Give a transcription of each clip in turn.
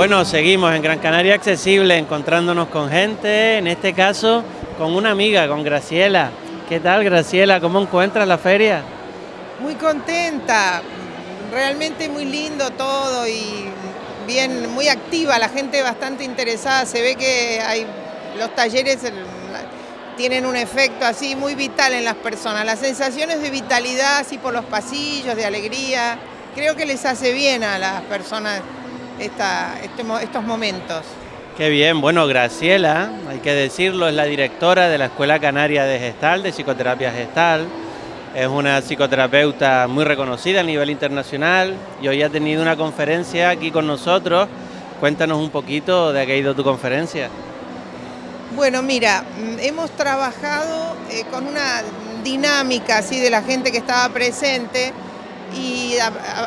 Bueno, seguimos en Gran Canaria Accesible, encontrándonos con gente, en este caso con una amiga, con Graciela. ¿Qué tal Graciela? ¿Cómo encuentras la feria? Muy contenta, realmente muy lindo todo y bien, muy activa, la gente bastante interesada, se ve que hay los talleres tienen un efecto así muy vital en las personas, las sensaciones de vitalidad así por los pasillos, de alegría, creo que les hace bien a las personas este estos momentos. Qué bien, bueno, Graciela, hay que decirlo, es la directora de la Escuela Canaria de Gestal, de Psicoterapia Gestal. Es una psicoterapeuta muy reconocida a nivel internacional y hoy ha tenido una conferencia aquí con nosotros. Cuéntanos un poquito de qué ha ido tu conferencia. Bueno, mira, mm, hemos trabajado eh, con una dinámica así de la gente que estaba presente y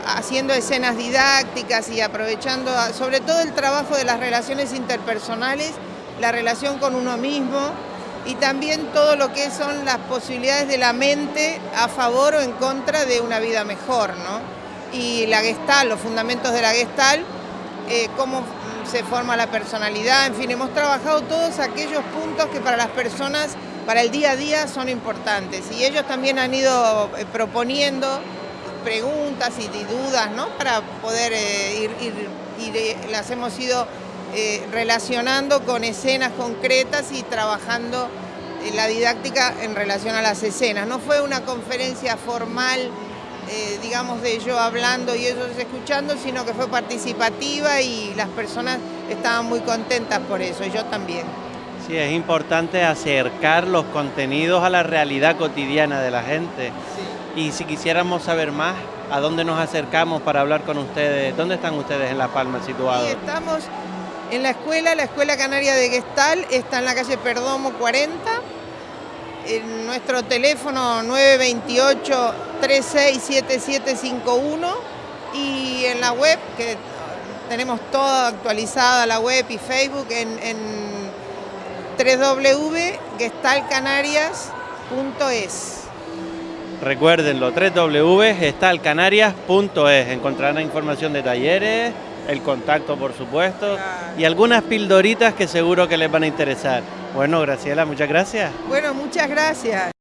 haciendo escenas didácticas y aprovechando sobre todo el trabajo de las relaciones interpersonales, la relación con uno mismo y también todo lo que son las posibilidades de la mente a favor o en contra de una vida mejor, ¿no? Y la gestal, los fundamentos de la gestal, eh, cómo se forma la personalidad, en fin, hemos trabajado todos aquellos puntos que para las personas, para el día a día son importantes y ellos también han ido eh, proponiendo preguntas y dudas, ¿no? Para poder eh, ir, ir, las hemos ido eh, relacionando con escenas concretas y trabajando la didáctica en relación a las escenas. No fue una conferencia formal, eh, digamos, de yo hablando y ellos escuchando, sino que fue participativa y las personas estaban muy contentas por eso, y yo también. Sí, es importante acercar los contenidos a la realidad cotidiana de la gente. Y si quisiéramos saber más, ¿a dónde nos acercamos para hablar con ustedes? ¿Dónde están ustedes en La Palma situados? Sí, estamos en la escuela, la Escuela Canaria de Gestal, está en la calle Perdomo 40. En nuestro teléfono 928-367751 y en la web, que tenemos todo actualizada la web y Facebook en, en www.gestalcanarias.es. Recuérdenlo, www.gestalcanarias.es. Encontrarán información de talleres, el contacto por supuesto y algunas pildoritas que seguro que les van a interesar. Bueno, Graciela, muchas gracias. Bueno, muchas gracias.